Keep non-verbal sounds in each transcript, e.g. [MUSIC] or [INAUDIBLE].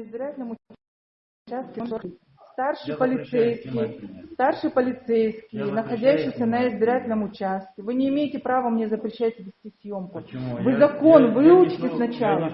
избирательном участке старший полицейский, старший полицейский, находящийся на избирательном участке. Вы не имеете права мне запрещать вести съемку. Почему? Вы Я- закон я- выучите сначала.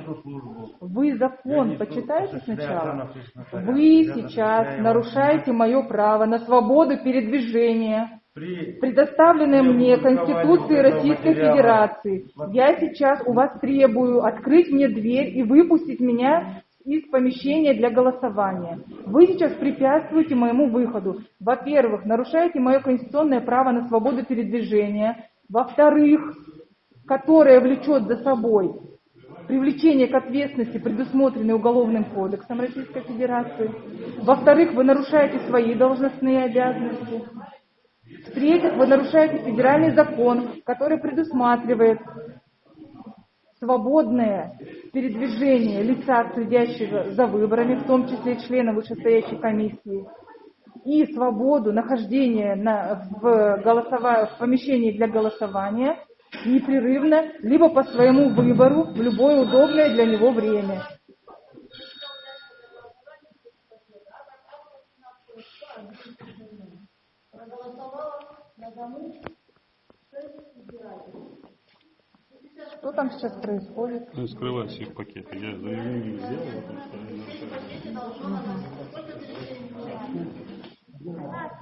Вы закон почитайте сначала. Вы сейчас нарушаете мое право на свободу передвижения, предоставленное мне Конституцией Российской Федерации. Я сейчас у вас требую открыть мне дверь и выпустить меня из помещения для голосования. Вы сейчас препятствуете моему выходу. Во-первых, нарушаете мое конституционное право на свободу передвижения. Во-вторых, которое влечет за собой привлечение к ответственности, предусмотренной Уголовным кодексом Российской Федерации. Во-вторых, вы нарушаете свои должностные обязанности. В-третьих, вы нарушаете федеральный закон, который предусматривает свободное передвижение лица, следящего за выборами, в том числе члена вышестоящей комиссии, и свободу нахождения на- в, голосова- в помещении для голосования непрерывно, либо по своему выбору в любое удобное для него время. Что там сейчас происходит? Ну, скрывайте их пакеты. Я заявление сделал, потому что.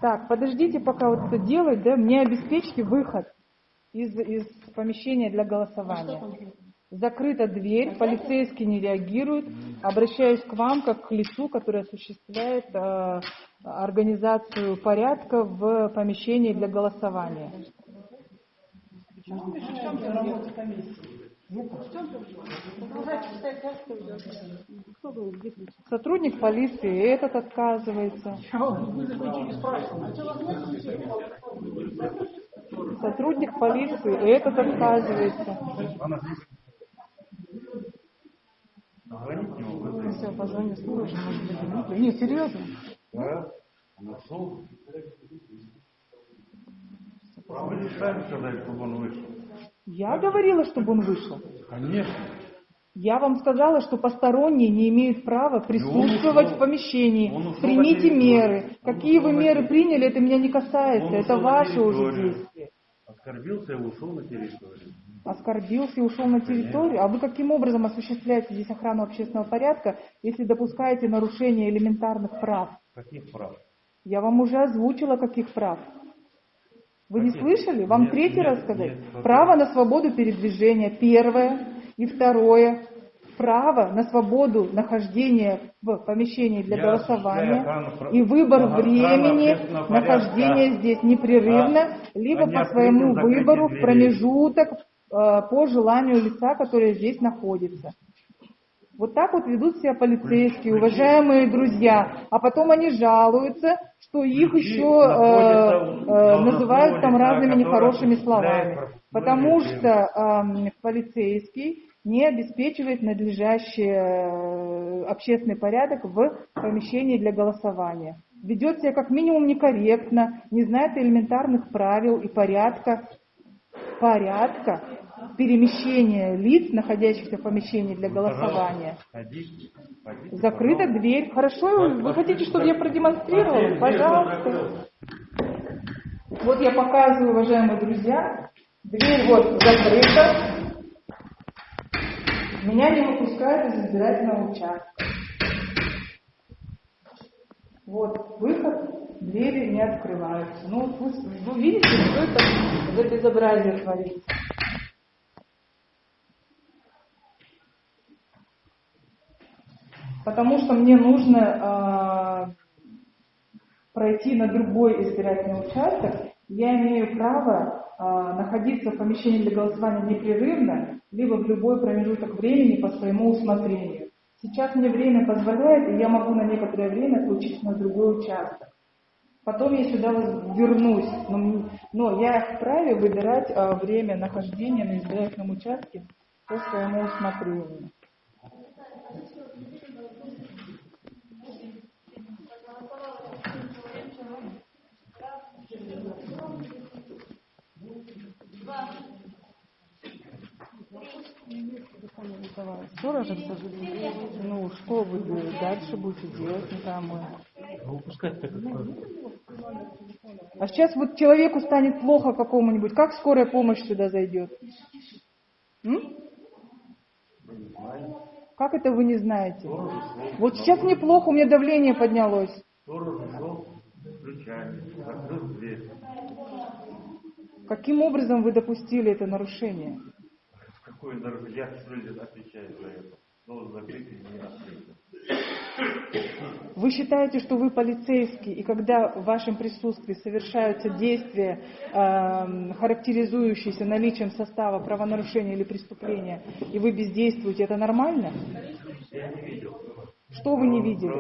Так, подождите, пока вот это делать, да, мне обеспечьте выход из, из помещения для голосования. Закрыта дверь, полицейский не реагирует. Обращаюсь к вам как к лицу, которое осуществляет э, организацию порядка в помещении для голосования. Сотрудник полиции этот отказывается. Сотрудник полиции этот отказывается. Ну, Все, позвоню службе, может быть. Не, серьезно? Да? Нашел. Вы решали сказать, чтобы он вышел? Я говорила, чтобы он вышел. Конечно. Я вам сказала, что посторонние не имеют права присутствовать ушел. в помещении. Ушел Примите меры. Он Какие вы меры приняли, это меня не касается. Это ваши уже действия. Оскорбился и ушел на территорию. Оскорбился и ушел на территорию. А вы каким образом осуществляете здесь охрану общественного порядка, если допускаете нарушение элементарных прав? Каких прав? Я вам уже озвучила, каких прав. Вы не слышали? Вам Нет, третий нет, раз сказать? нет? Право на свободу передвижения, первое. И второе. Право на свободу нахождения в помещении для Я голосования охрану и выбор охрану времени порядка. нахождения здесь непрерывно, А, либо по своему выбору в промежуток э, по желанию лица, которое здесь находится. Вот так вот ведут себя полицейские, уважаемые друзья. А потом они жалуются, что их еще э, э, называют там разными нехорошими словами. Потому что эм, полицейский не обеспечивает надлежащий э, общественный порядок в помещении для голосования. Ведет себя как минимум некорректно, не знает элементарных правил и порядка, порядка перемещения лиц, находящихся в помещении для голосования. Ходите, ходите, Закрыта дверь. Хорошо, вы хотите, чтобы я продемонстрировала? Пожалуйста. Вот я показываю, уважаемые друзья. Дверь вот закрыта. Меня не выпускают из избирательного участка. Вот выход, двери не открываются. Ну, вы, вы видите, что это за безобразие творится. Потому что мне нужно э, пройти на другой избирательный участок, я имею право э, находиться в помещении для голосования непрерывно, либо в любой промежуток времени по своему усмотрению. Сейчас мне время позволяет, и я могу на некоторое время получить на другой участок. Потом я сюда вернусь, но, но я вправе выбирать э, время нахождения на избирательном участке по своему усмотрению. Сожалению. Ну, что вы дальше будете делать, мы. Ну, выпускать так как А сейчас вот человеку станет плохо какому-нибудь, как скорая помощь сюда зайдет? М? Как это вы не знаете? Вот сейчас мне плохо, у меня давление поднялось. Сторож ушел с ключами, закрыл дверь. Каким образом вы допустили это нарушение? Какой дорогой, я ли отвечаю за это. Должен закрыть и не открыть. Вы считаете, что вы полицейский, и когда в вашем присутствии совершаются действия, эм, характеризующиеся наличием состава правонарушения или преступления, и вы бездействуете, это нормально? Я не видел. Что вы не видели?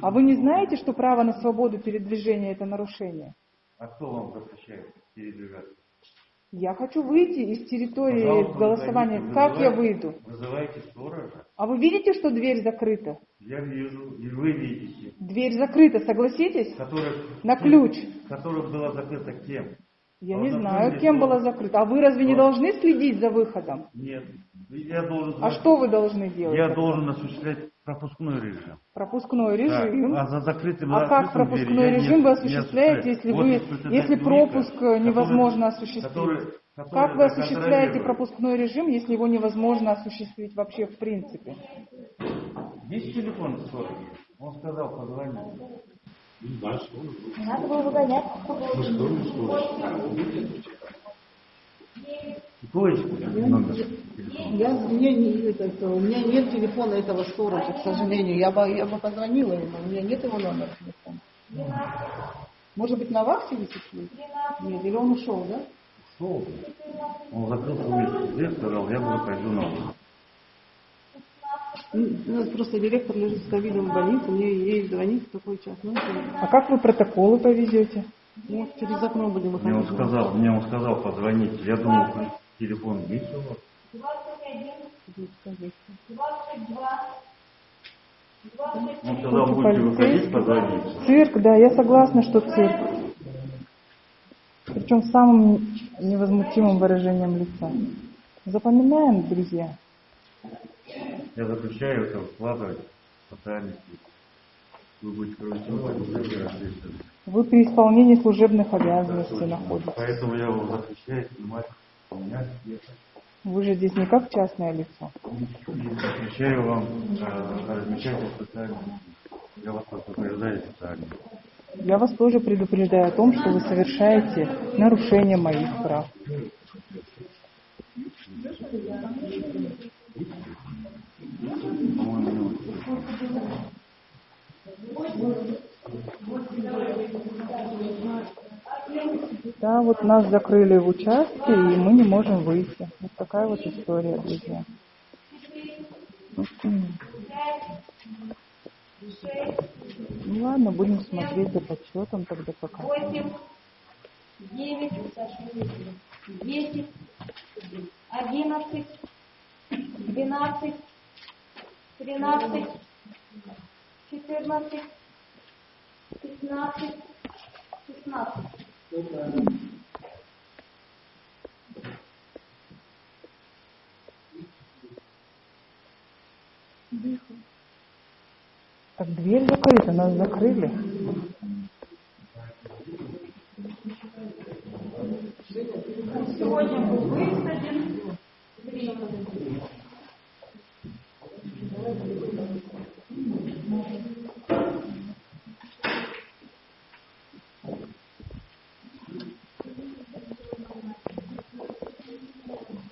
А вы не знаете, что право на свободу передвижения это нарушение? А кто вам запрещает передвигаться? Я хочу выйти из территории Пожалуйста, голосования. выходите, Как я выйду? Вызывайте сторожа. А вы видите, что дверь закрыта? Я вижу, и вы видите. Дверь закрыта, согласитесь? Которая, На ключ. Которая была закрыта кем? Я Вот не на знаю, кем была закрыта. А вы разве не должны следить за выходом? Нет. Я должен... А что вы должны делать? Я должен осуществлять пропускной режим. Пропускной Да, режим. А за закрытым А как пропускной дверью я режим не- вы не осуществляете, осуществляю. если вы, если пропуск э, который- невозможно осуществить? который- Как который вы осуществляете пропускной режим, если его невозможно осуществить вообще в принципе? Есть телефон сторожа? Он сказал, позвони. Дальше он Не надо было выгонять. Ну, что не что? Двоечку, номер Я, мне не, это, у меня нет телефона этого сторожа, к сожалению. Я бы, я бы позвонила ему, у меня нет его номера телефона. Может быть, на вахте висит? Нет, или он ушел, да? Шел. Он закрыл свою дверь, сказал, я буду пойду на улицу. Ну, У нас просто директор лежит с ковидом в больнице, мне ей звонить в такой час. Ну, это- А как вы протоколы повезете? ну, через окно будем Мне он выходить. сказал, мне он сказал, позвоните. Я думал, телефон есть у вас? 22, 22, Он сказал, Тут будете выходить, позвоните. Цирк, да, я согласна, что цирк. Причем с самым невозмутимым выражением лица. Запоминаем, друзья. Я запрещаю это вкладывать в социальные сети. Вы будете проводить ответственность. Вы при исполнении служебных обязанностей находитесь. Поэтому я его запрещаю снимать у меня Вы же здесь не как частное лицо. запрещаю вам э, социальных сетях. Я вас предупреждаю социально. Я вас тоже предупреждаю о том, что вы совершаете нарушение моих прав. По-моему, Да, вот нас закрыли в участке, и мы не можем выйти. Вот такая вот история, друзья. Ну ладно, будем смотреть за подсчетом тогда пока. 8, 9, 10, 11, 12, 13, 14, 15, 16. Так дверь закрыта, нас закрыли. Сегодня был высаден.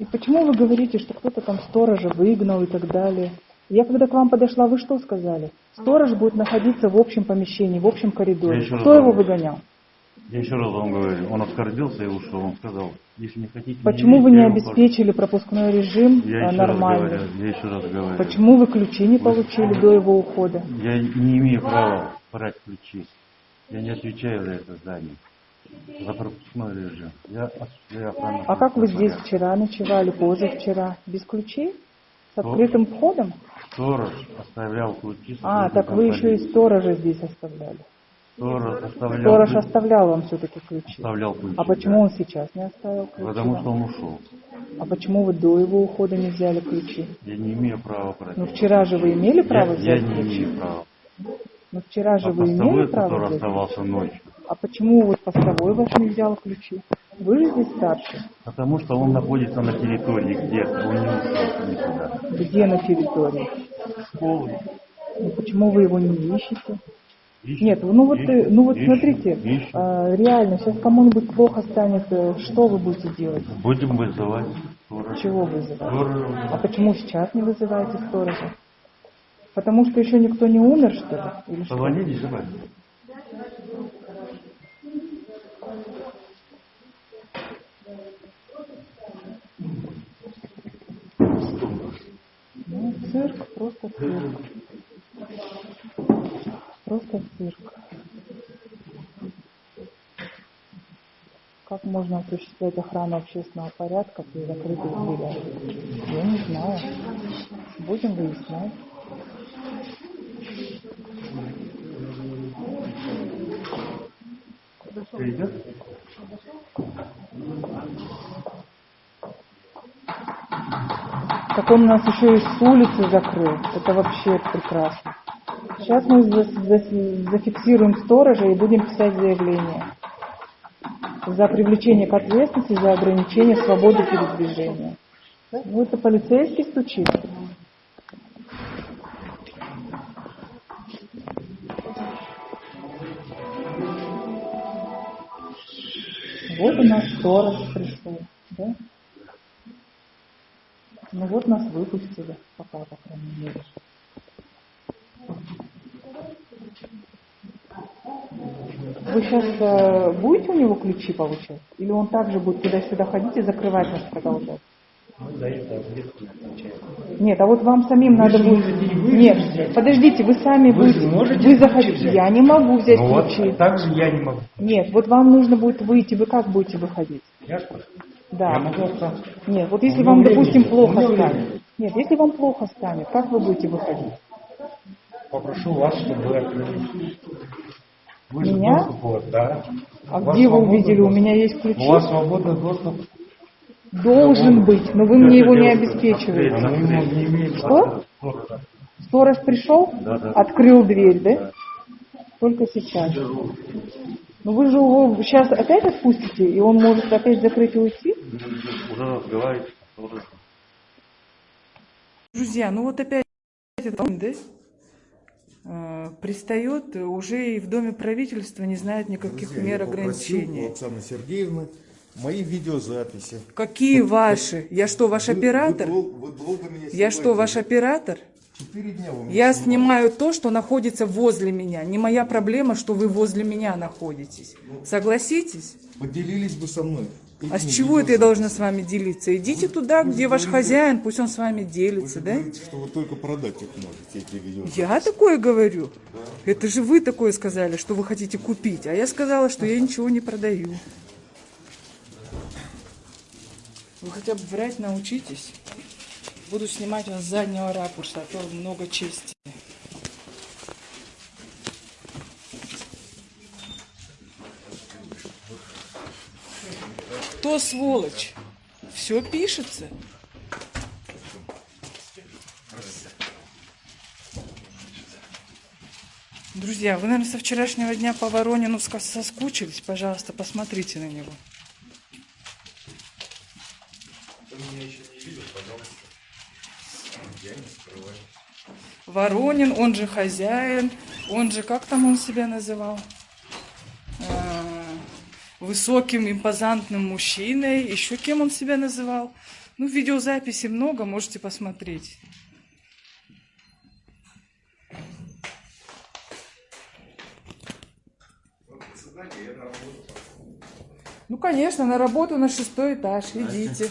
И почему вы говорите, что кто-то там сторожа выгнал и так далее? Я когда к вам подошла, вы что сказали? Сторож будет находиться в общем помещении, в общем коридоре. Раз Кто его выгонял? Я еще раз вам говорю, он оскорбился и ушел. Он сказал, если не хотите... Почему вы не я ухожу. обеспечили пропускной режим Я э, еще раз говорю, я еще раз говорю. Почему вы ключи не получили до его ухода? Я не имею права брать ключи. Я не отвечаю за это здание. За пропускной режим. Я осуществляю охрану. А как вы здесь вчера ночевали, позавчера? Без ключей? С открытым входом? Сторож оставлял ключи. А, так вы еще и сторожа здесь оставляли. Сторож оставлял, Сторож оставлял вам все-таки ключи. оставлял ключи. А почему да. он сейчас не оставил ключи? Потому что он ушел. А почему вы до его ухода не взяли ключи? Я не имею права брать. Ну вчера же вы имели право я, взять я не ключи? имею права. Ну вчера же А вы имели право который взять? оставался ночью, А почему вот постовой ваш не взял ключи? Вы же здесь старший. потому что он находится на территории где-то, он не ушел никуда. Где на территории? Школы. Ну почему вы его не ищете? Ищет, Нет, ну вот, э, ищет, ну вот ищет, смотрите, ищет. а, реально, сейчас кому-нибудь плохо станет, э, что вы будете делать? Будем вызывать сторожа. Чего вызывать? Сторожа. А почему сейчас не вызываете сторожа? Потому что еще никто не умер, что ли? Или что? Цирк, просто цирк. Просто цирк. Как можно осуществлять охрану общественного порядка при закрытых дверях? Я не знаю. Будем выяснять. Идет? Так он нас еще и с улицы закрыл. Это вообще прекрасно. Сейчас мы за- за- зафиксируем сторожа и будем писать заявление. За привлечение к ответственности за ограничение свободы передвижения. Ну, это полицейский стучит. Вот у нас сторож пришел, да? Ну вот нас выпустили, пока, по крайней мере. Вы сейчас будете у него ключи получать? Или он также будет туда-сюда ходить и закрывать нас продолжать? Нет, а вот вам самим надо будет... Нет, подождите, вы сами Вы будете... же можете вы ключи захотите. взять? Я не могу взять Ну вот, ключи. так же я не могу. Нет, вот вам нужно будет выйти. Вы как будете выходить? Я что? Да. Я могу остаться. Нет, вот если вам, времени допустим, плохо станет. времени Нет, если вам плохо станет, как вы будете выходить? Попрошу вас, чтобы вы открыли. Вы же Меня? доступ, вот, да. А У где вы увидели? У доступ. меня есть ключи. У вас свободный доступ. Должен быть, но вы мне его не обеспечиваете. Не Что? Сторож пришел, Да, да. открыл дверь, да? Только сейчас. Ну вы же его сейчас опять отпустите, и он может опять закрыть и уйти? Уже сторожем. Друзья, ну вот опять это, да? Э, Пристает уже и в Доме правительства не знает никаких Друзья, мер я ограничений. Оксаны Сергеевны мои видеозаписи. Какие ваши? Я что, ваш Вы- оператор? Вы, вы долго меня Я что, ваш оператор? Четыре дня вы Я снимаете. снимаю то, что находится возле меня. Не моя проблема, что вы возле меня находитесь. Согласитесь? Поделились бы со мной. А с чего это я должна с вами делиться? Идите туда, где ваш говорите- хозяин, пусть он с вами Вы делится, же да? говорите, что вы только продать их можете, эти видеозаписи. Я такое говорю. Это же вы такое сказали, что вы хотите купить. А я сказала, что я ничего не продаю. Вы хотя бы врать научитесь. Буду снимать вас с заднего ракурса, а то много чести. Кто сволочь? Все пишется. Друзья, вы, наверное, со вчерашнего дня по Воронину соскучились. Пожалуйста, посмотрите на него. Воронин, он же хозяин, он же, как там он себя называл? Высоким, импозантным мужчиной. Еще кем он себя называл? Ну, видеозаписи много, можете посмотреть. Ну, конечно, на работу на шестой этаж. Идите.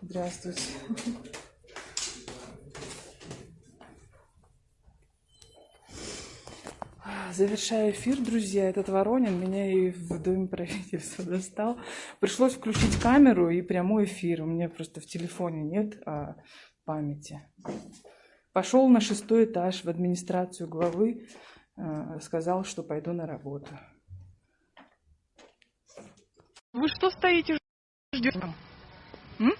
Здравствуйте. Завершаю эфир, друзья. Этот Воронин меня и в Доме правительства [LAUGHS] достал. Пришлось включить камеру и прямой эфир. У меня просто в телефоне нет а, памяти. Пошел на шестой этаж в администрацию главы э, сказал, что пойду на работу. Вы что стоите, ждете? М?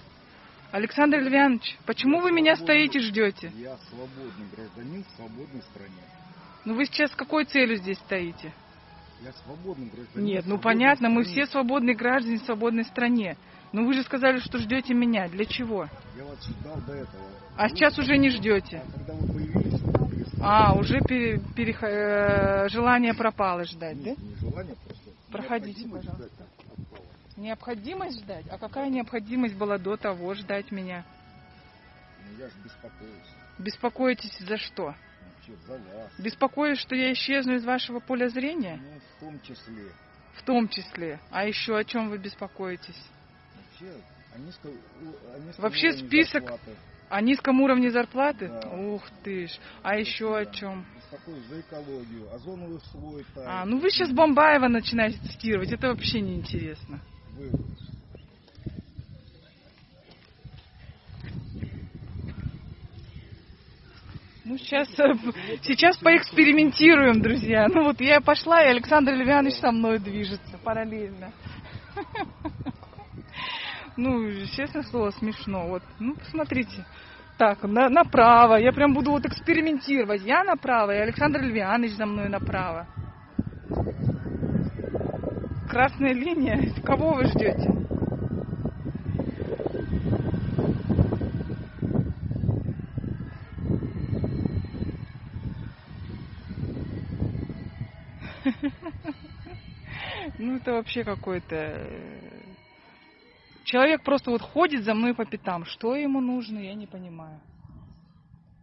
Александр Львянович, почему вы меня стоите, ждете? Я свободный гражданин в свободной стране. Ну вы сейчас с какой целью здесь стоите? Я свободный гражданин. Нет, ну понятно, мы стране. все свободные граждане в свободной стране. Но вы же сказали, что ждете меня. Для чего? Я вас ждал до этого. А сейчас уже не ждете. А когда вы появились, вы. А, уже пере- перех- э, желание пропало ждать, да? Нет, не желание просто. Проходите, пожалуйста. ждать. Необходимость ждать? А какая необходимость была до того ждать меня? Ну, я же беспокоюсь. Беспокоитесь за что? Вообще, за вас. Беспокоюсь, что я исчезну из вашего поля зрения? Ну, в том числе. В том числе. А еще о чем вы беспокоитесь? Вообще, о низко- у- о низком Вообще список- зарплаты. О низком уровне зарплаты? Да. Ух ты ж. А еще о чем? Беспокоюсь за экологию, озоновый слой тает. А, ну вы сейчас Бомбаева начинаете цитировать. Это вообще неинтересно. Вы- Ну, сейчас, э, сейчас поэкспериментируем, друзья. Ну, вот я пошла, и Александр Львянович со мной движется параллельно. [LAUGHS] Ну, честное слово, смешно. Вот, ну, посмотрите. Так, на- направо. Я прям буду вот экспериментировать. Я направо, и Александр Львянович за мной направо. Красная линия. Кого вы ждете? Ну, это вообще какой-то... э, Человек просто вот ходит за мной по пятам. Что ему нужно, я не понимаю.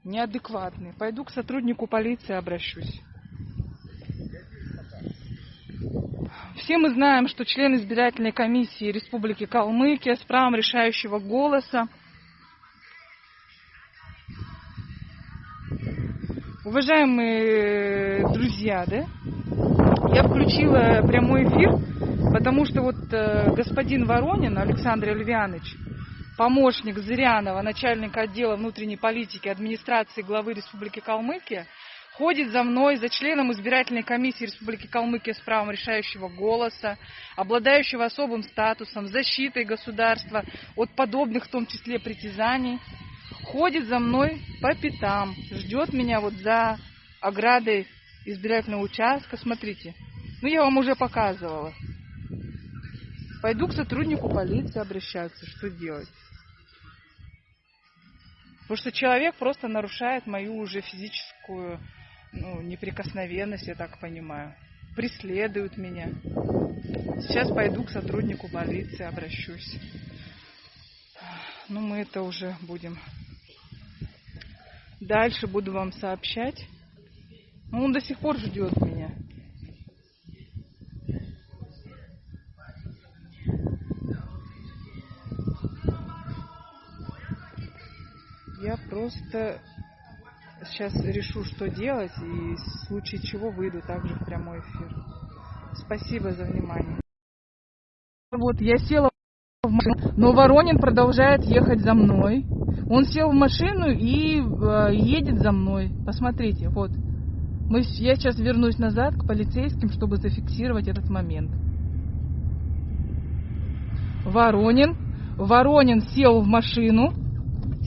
Неадекватный. Пойду к сотруднику полиции обращусь. Все мы знаем, что член избирательной комиссии Республики Калмыкия с правом решающего голоса Уважаемые друзья, да, я включила прямой эфир, потому что вот э, господин Воронин Александр Ильянович, помощник Зырянова, начальника отдела внутренней политики администрации главы Республики Калмыкия, ходит за мной, за членом избирательной комиссии Республики Калмыкия с правом решающего голоса, обладающего особым статусом, защитой государства от подобных, в том числе, притязаний, ходит за мной по пятам, ждет меня вот за оградой избирательного участка. Смотрите, ну я вам уже показывала. Пойду к сотруднику полиции обращаться, что делать? Потому что человек просто нарушает мою уже физическую ну, неприкосновенность, я так понимаю. Преследует меня. Сейчас пойду к сотруднику полиции, обращусь. Ну, мы это уже будем. Дальше буду вам сообщать. Ну, он до сих пор ждет меня. Я просто сейчас решу, что делать, и в случае чего выйду также в прямой эфир. Спасибо за внимание. Вот я села в машину, но Воронин продолжает ехать за мной. Он сел в машину и э, едет за мной. Посмотрите, вот. Мы, я сейчас вернусь назад к полицейским, чтобы зафиксировать этот момент. Воронин. Воронин сел в машину.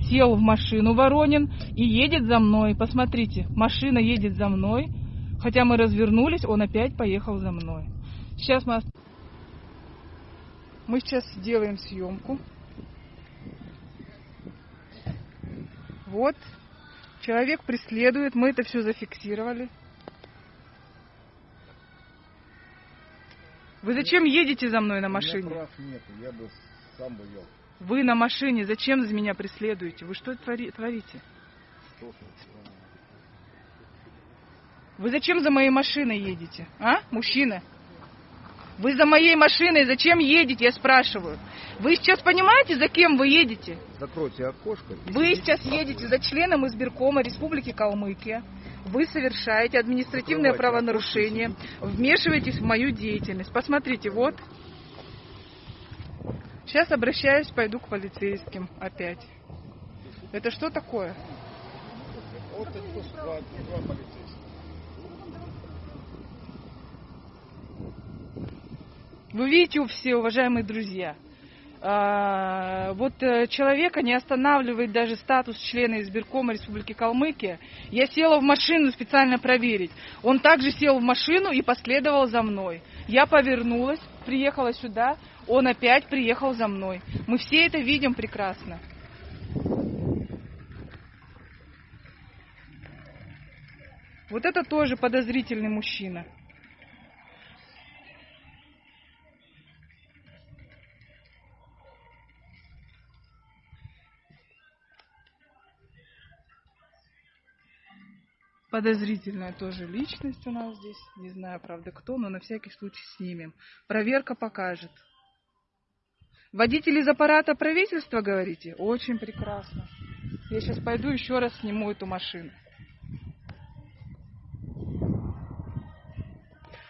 Сел в машину Воронин и едет за мной. Посмотрите, машина едет за мной. Хотя мы развернулись, он опять поехал за мной. Сейчас мы... Мы сейчас делаем съемку. Вот. Человек преследует. Мы это все зафиксировали. Вы зачем едете за мной на У меня машине? прав нету, я бы сам бы вел. Вы на машине. Зачем за меня преследуете? Вы что твори- творите? Что Вы зачем за моей машиной едете? А, мужчина? Вы за моей машиной зачем едете, я спрашиваю. Вы сейчас понимаете, за кем вы едете? Закройте окошко. Вы сейчас едете за членом избиркома Республики Калмыкия. Вы совершаете административное Закрывайте правонарушение, вмешиваетесь в мою деятельность. Посмотрите, вот. Сейчас обращаюсь, пойду к полицейским опять. Это что такое? Вот это два полицейских. Вы видите, все уважаемые друзья, а, вот э, человека не останавливает даже статус члена избиркома Республики Калмыкия. Я села в машину специально проверить. Он также сел в машину и последовал за мной. Я повернулась, приехала сюда, он опять приехал за мной. Мы все это видим прекрасно. Вот это тоже подозрительный мужчина. Подозрительная тоже личность у нас здесь. Не знаю, правда, кто, но на всякий случай снимем. Проверка покажет. Водитель из аппарата правительства, говорите? Очень прекрасно. Я сейчас пойду еще раз сниму эту машину.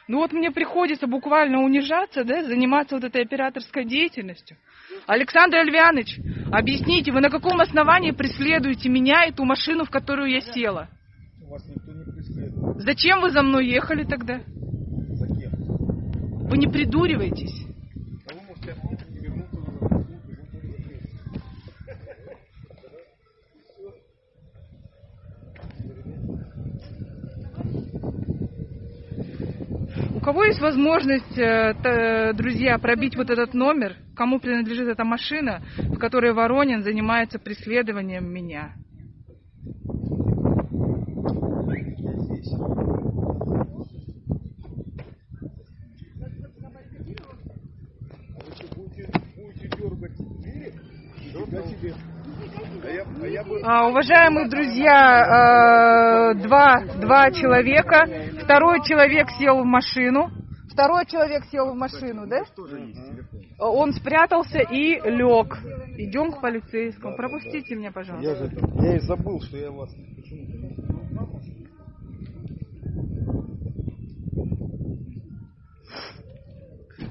Ну вот мне приходится буквально унижаться, да, заниматься вот этой операторской деятельностью. Александр Альвяныч, объясните, вы на каком основании преследуете меня и ту машину, в которую я села? Зачем вы за мной ехали тогда? Вы не придуриваетесь. У кого есть возможность, э, т- друзья, пробить вот этот номер, кому принадлежит эта машина, в которой Воронин занимается преследованием меня? Если будете, будете дергать двери, нифига себе. А уважаемые друзья, э, два, два человека, второй человек сел в машину, второй человек сел в машину, да? Телефон. Он спрятался и лег. Идем к полицейскому. Пропустите меня, пожалуйста. Я же я и забыл, что я вас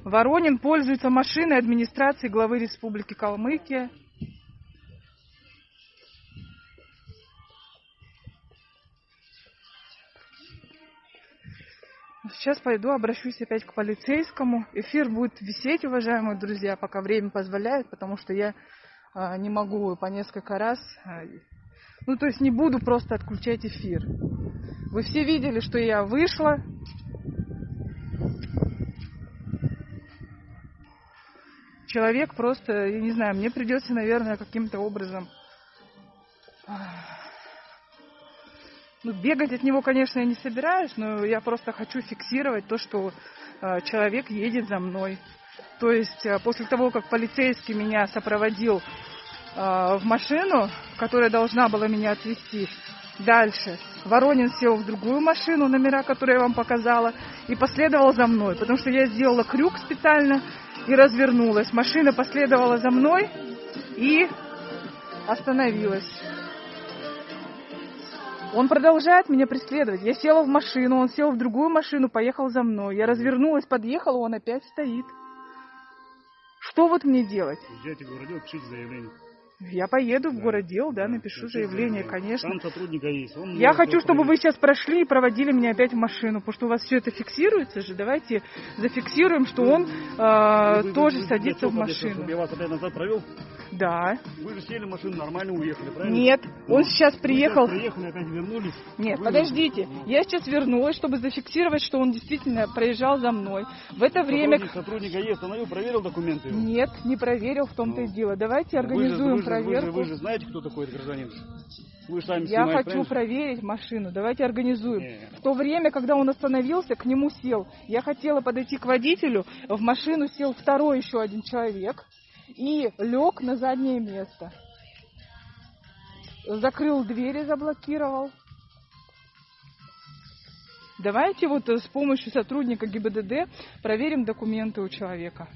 Воронин пользуется машиной администрации главы Республики Калмыкия. Сейчас пойду, обращусь опять к полицейскому. Эфир будет висеть, уважаемые друзья, пока время позволяет, потому что я а, не могу по несколько раз. а, ну, то есть не буду просто отключать эфир. Вы все видели, что я вышла, человек просто, я не знаю, мне придется, наверное, каким-то образом... Ну, бегать от него, конечно, я не собираюсь, но я просто хочу фиксировать то, что э, человек едет за мной. То есть э, после того, как полицейский меня сопроводил э, в машину, которая должна была меня отвезти дальше, Воронин сел в другую машину, номера, которые я вам показала, и последовал за мной, потому что я сделала крюк специально и развернулась. Машина последовала за мной и остановилась. Он продолжает меня преследовать. Я села в машину, он сел в другую машину, поехал за мной. Я развернулась, подъехала, он опять стоит. Что вот мне делать? Езжайте в городел, пишите заявление. Я поеду в городдел, да, напишу Напишите заявление, конечно. Там сотрудника есть. Он Я хочу, чтобы вы сейчас прошли и проводили меня опять в машину, потому что у вас все это фиксируется же. Давайте зафиксируем, что он э, Вы- вы- тоже вы- садится в чего, чтобы машину. Я вас опять назад провел? Да. Вы же сели в машину, нормально уехали, правильно? Нет, он Ну, сейчас вы приехал. сейчас приехали, опять вернулись. Нет, Вы- подождите. Я сейчас вернулась, чтобы зафиксировать, что он действительно проезжал за мной. В это время... Сотрудник, сотрудника есть, остановил, проверил документы. его. Нет, не проверил, в том-то и дело. Давайте Вы организуем вы проверку. Вы же, вы же знаете, кто такой этот гражданин? Вы же сами Я снимаете, хочу правильно? проверить машину. Давайте организуем. Не. В то время, когда он остановился, к нему сел. Я хотела подойти к водителю. В машину сел второй еще один человек и лег на заднее место. Закрыл двери, заблокировал. Давайте вот э, с помощью сотрудника ГИБДД проверим документы у человека.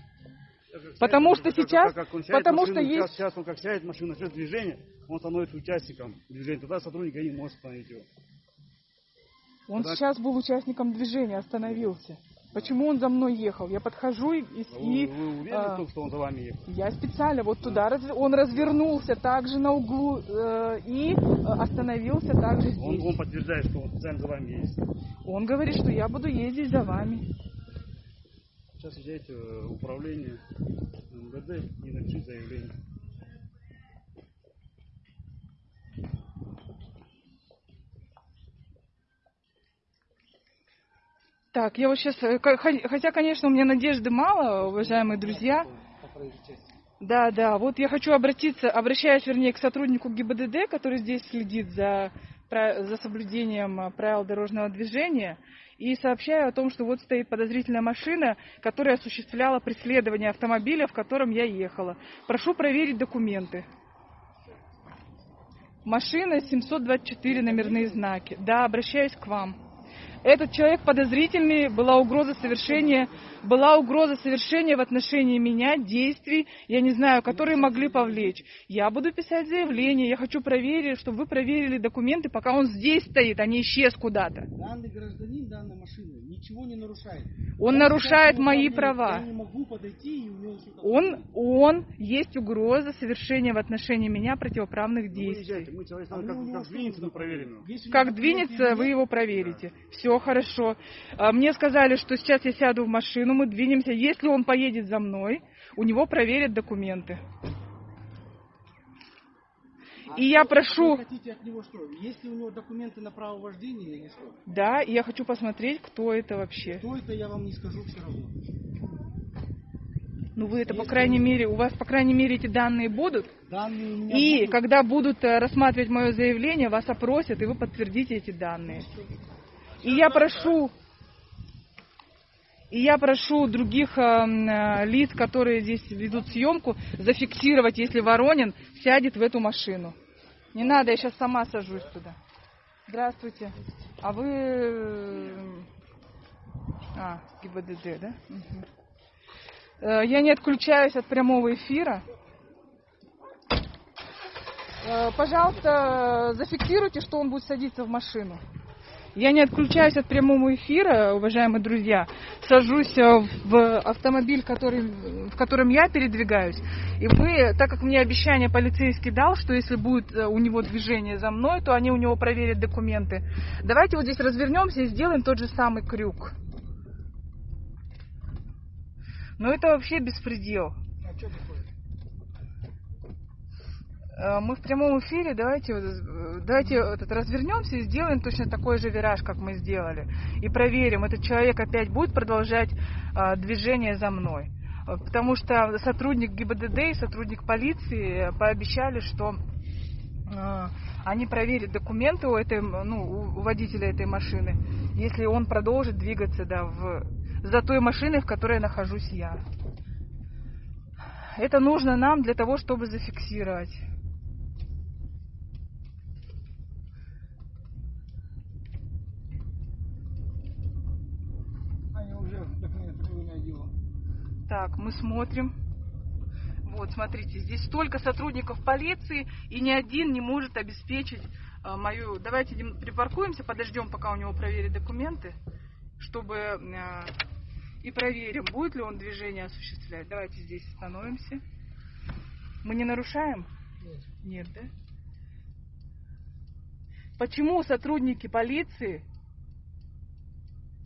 Потому что сейчас- он потому что есть- Сейчас, он как сядет в машину, начнет движение, он становится участником движения. Тогда сотрудник ГАИ может остановить его. Он Так. сейчас был участником движения, остановился. Почему он за мной ехал? Я подхожу и, и- Вы, вы уверены а, том, что он за вами ехал? я специально вот туда, раз- он развернулся также на углу э, и э, остановился также Он, здесь. он подтверждает, что он специально за вами есть. Он говорит, что я буду ездить за вами. Сейчас езжайте в управление МВД и напишите заявление. Так, я вот сейчас, хотя, конечно, у меня надежды мало, уважаемые друзья. Да, да, вот я хочу обратиться, обращаюсь, вернее, к сотруднику ГИБДД, который здесь следит за, за соблюдением правил дорожного движения, и сообщаю о том, что вот стоит подозрительная машина, которая осуществляла преследование автомобиля, в котором я ехала. Прошу проверить документы. Машина 724 номерные знаки. Да, обращаюсь к вам этот человек подозрительный, была угроза совершения, была угроза совершения в отношении меня действий, я не знаю, которые могли повлечь. Я буду писать заявление, я хочу проверить, чтобы вы проверили документы, пока он здесь стоит, а не исчез куда-то. Данный гражданин данной машины ничего не нарушает. Он я нарушает мои права. Я не могу подойти и у него он, он, есть угроза совершения в отношении меня противоправных действий. Мы человек, а как, как двинется, мы проверим. Как двинется, вы его проверите. Все хорошо. А, мне сказали, что сейчас я сяду в машину, мы двинемся. Если он поедет за мной, у него проверят документы. А и я прошу... Вы хотите от него что? Есть ли у него документы на право вождения или что? Да, и я хочу посмотреть, кто это вообще. Кто это, я вам не скажу все равно. Ну вы это, по крайней мере, у вас, по крайней мере, эти данные будут? Данные у меня И будут. когда будут э, рассматривать мое заявление, вас опросят, и вы подтвердите эти данные. И я прошу, и я прошу других э, э, лиц, которые здесь ведут съемку, зафиксировать, если Воронин сядет в эту машину. Не надо, я сейчас сама сажусь туда. Здравствуйте. А вы... э, А, ГИБДД, да? Угу. Я не отключаюсь от прямого эфира. Э, Пожалуйста, зафиксируйте, что он будет садиться в машину. Я не отключаюсь от прямого эфира, уважаемые друзья. Сажусь э, в автомобиль, который, в котором я передвигаюсь. И мы, так как мне обещание полицейский дал, что если будет э, у него движение за мной, то они у него проверят документы. Давайте вот здесь развернемся и сделаем тот же самый крюк. Но это вообще беспредел. А что такое? Мы в прямом эфире, давайте, давайте этот, развернемся и сделаем точно такой же вираж, как мы сделали. И проверим, этот человек опять будет продолжать а, движение за мной. Потому что сотрудник ГИБДД и сотрудник полиции пообещали, что а, они проверят документы у, этой, ну, у водителя этой машины, если он продолжит двигаться да, в, за той машиной, в которой нахожусь я. Это нужно нам для того, чтобы зафиксировать. Они уже меня делают. Так, мы смотрим. Вот, смотрите, здесь столько сотрудников полиции, и ни один не может обеспечить а, мою... Давайте припаркуемся, подождем, пока у него проверят документы, чтобы... А, и проверим, будет ли он движение осуществлять. Давайте здесь остановимся. Мы не нарушаем? Нет. Нет, да? Почему сотрудники полиции...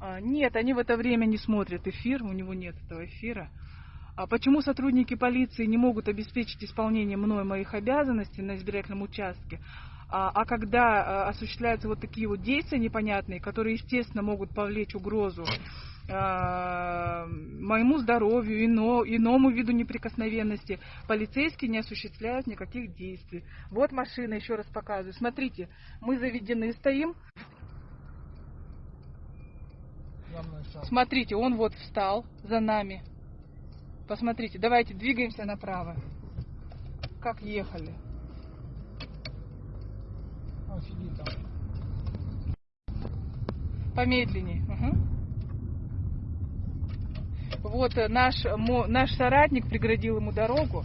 А, нет, они в это время не смотрят эфир, у него нет этого эфира. А почему сотрудники полиции не могут обеспечить исполнение мной моих обязанностей на избирательном участке? А, а когда а, осуществляются вот такие вот действия непонятные, которые, естественно, могут повлечь угрозу а, моему здоровью, ино, иному виду неприкосновенности, полицейские не осуществляют никаких действий. Вот машина, еще раз показываю. Смотрите, мы заведены стоим. Смотрите, он вот встал за нами. Посмотрите, давайте двигаемся направо. Как ехали. Помедленнее. Угу. Вот э, наш, наш соратник преградил ему дорогу.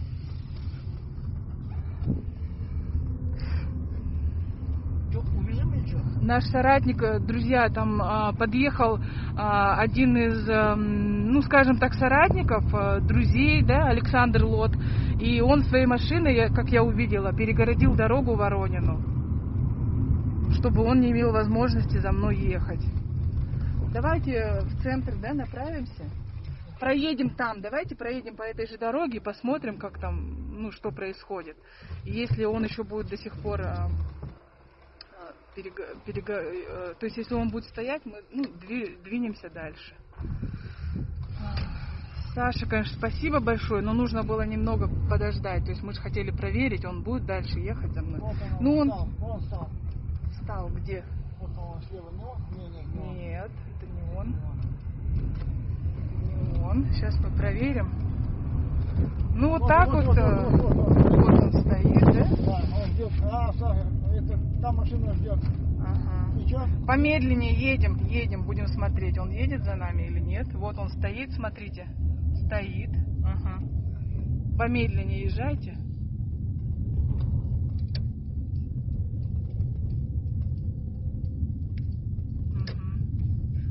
Наш соратник, э, друзья, там а, подъехал а, один из, а, ну, скажем так, соратников, а, друзей, да, Александр Лот, и он своей машиной, как я увидела, перегородил дорогу Воронину, чтобы он не имел возможности за мной ехать. Давайте в центр, да, направимся. проедем там, давайте проедем по этой же дороге и посмотрим, как там, ну, что происходит. Если он еще будет до сих пор, а, а, перега- перега- э, то есть если он будет стоять, мы ну, дви- двинемся дальше. Саша, конечно, спасибо большое, но нужно было немного подождать. То есть мы же хотели проверить, он будет дальше ехать за мной. Вот он, Ну, он встал, вон встал. встал где? Вот он слева, не он? Не, не, не он. Нет, это не он. Не он. Сейчас мы проверим. Ну вот, так вот, вот, э, вот, вот, вот. Вот он стоит, да? Да, он ждет. А, это, там машина ждет. Ага. Помедленнее едем, едем, будем смотреть, он едет за нами или нет. Вот он стоит, смотрите. Стоит. Ага. Помедленнее езжайте.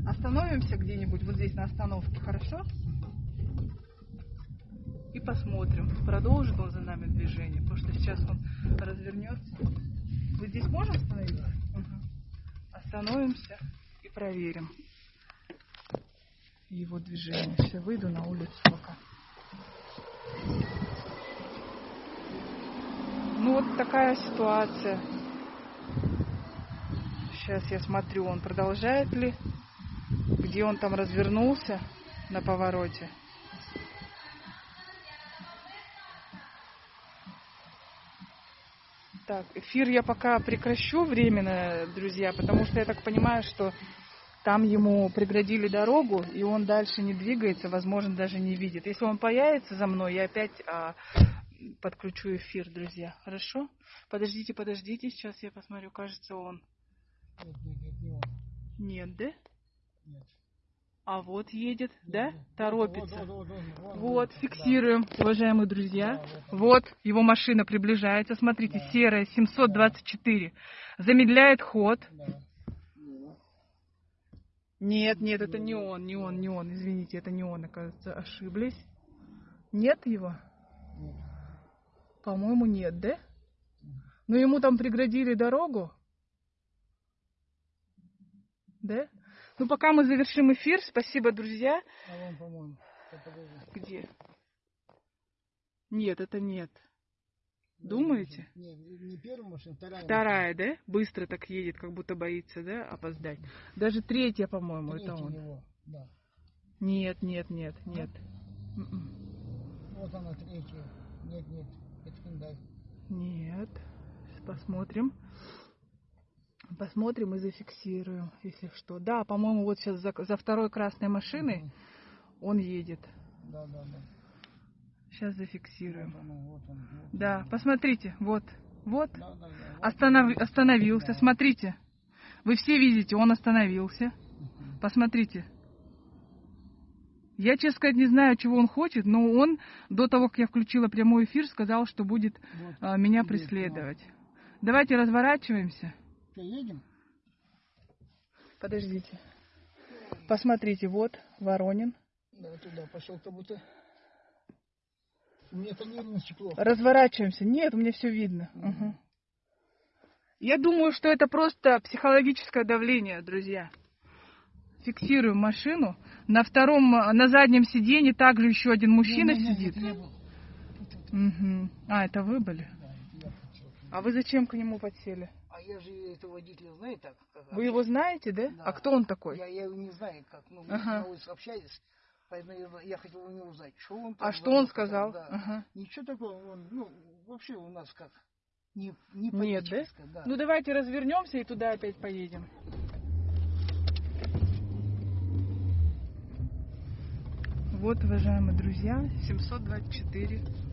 Остановимся где-нибудь вот здесь на остановке, хорошо? И посмотрим, продолжит он за нами движение, потому что сейчас он развернется. Вот здесь можно остановиться? Мгм. Остановимся и проверим его движение. Сейчас выйду на улицу пока. Ну вот такая ситуация. Сейчас я смотрю, он продолжает ли, где он там развернулся на повороте. Так, эфир я пока прекращу временно, друзья, потому что я так понимаю, что там ему преградили дорогу, и он дальше не двигается, возможно, даже не видит. Если он появится за мной, я опять а, подключу эфир, друзья. Хорошо? Подождите, подождите, сейчас я посмотрю, кажется, он. Нет, нет, нет, не он. Нет, да? Нет. А вот едет, да? Торопится. вот, фиксируем, уважаемые друзья. Вот, его машина приближается. Смотрите, серая, 724. Замедляет ход. Нет, нет, это не он, не он, не он. Извините, это не он, оказывается, ошиблись. Нет его? По-моему, нет, да? Но ему там преградили дорогу. Да? Ну, пока мы завершим эфир, спасибо, друзья. А вон, по-моему. Где? Нет, это нет. Думаете? Не, не первая машина, вторая. Вторая, да? Быстро так едет, как будто боится, да, опоздать. Даже третья, по-моему, машина. это Третья он. его, Да. Нет, нет, нет, нет. М-м. Вот она третья. Нет, нет. Это Hyundai. Нет. Посмотрим. Посмотрим и зафиксируем, если что. Да, по-моему, вот сейчас за, за второй красной машиной он едет. Да, да, да. Сейчас зафиксируем. Вот он, вот он. Вот. Да, посмотрите, вот, вот. Да, да, да. Вот. Останов- остановился. Смотрите. Вы все видите, он остановился. Посмотрите. Я, честно сказать, не знаю, чего он хочет, но он до того, как я включила прямой эфир, сказал, что будет Вот. а, меня Идет, преследовать. Давайте разворачиваемся. Что, едем? Подождите. Посмотрите, вот Воронин. Да, туда пошел как будто. У меня нервное стекло. Разворачиваемся. Нет, у меня все видно. Мгм. Я думаю, что это просто психологическое давление, друзья. Фиксируем машину. На втором, на заднем сиденье также еще один мужчина Не, не, не, сидит. это я был. Мгм. А, это вы были? Да, это я хотел. А вы зачем к нему подсели? А я же этого водителя знаю так. Как, Вы его знаете, да? Да. А кто он такой? Я, я его не знаю, как. Ну, мы Ага. улице общались. Поэтому я, я хотел у него узнать, что он А там что он сказал? Да. Ага. Ничего такого, он, ну, вообще у нас как, не, не Нет, да? да? Ну давайте развернемся и туда опять поедем. Вот, уважаемые друзья, 724.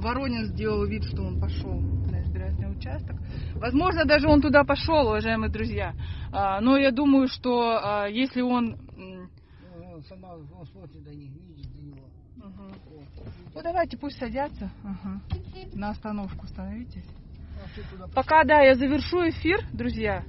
Воронин сделал вид, что он пошел на избирательный участок. Возможно, даже он туда пошел, уважаемые друзья. А, Но я думаю, что а, если он... Ну, Он сама, он смотрит до них, видит до него. Вот. Ну давайте пусть садятся. Ага. На остановку становитесь. А что туда Пока, да, я завершу эфир, друзья.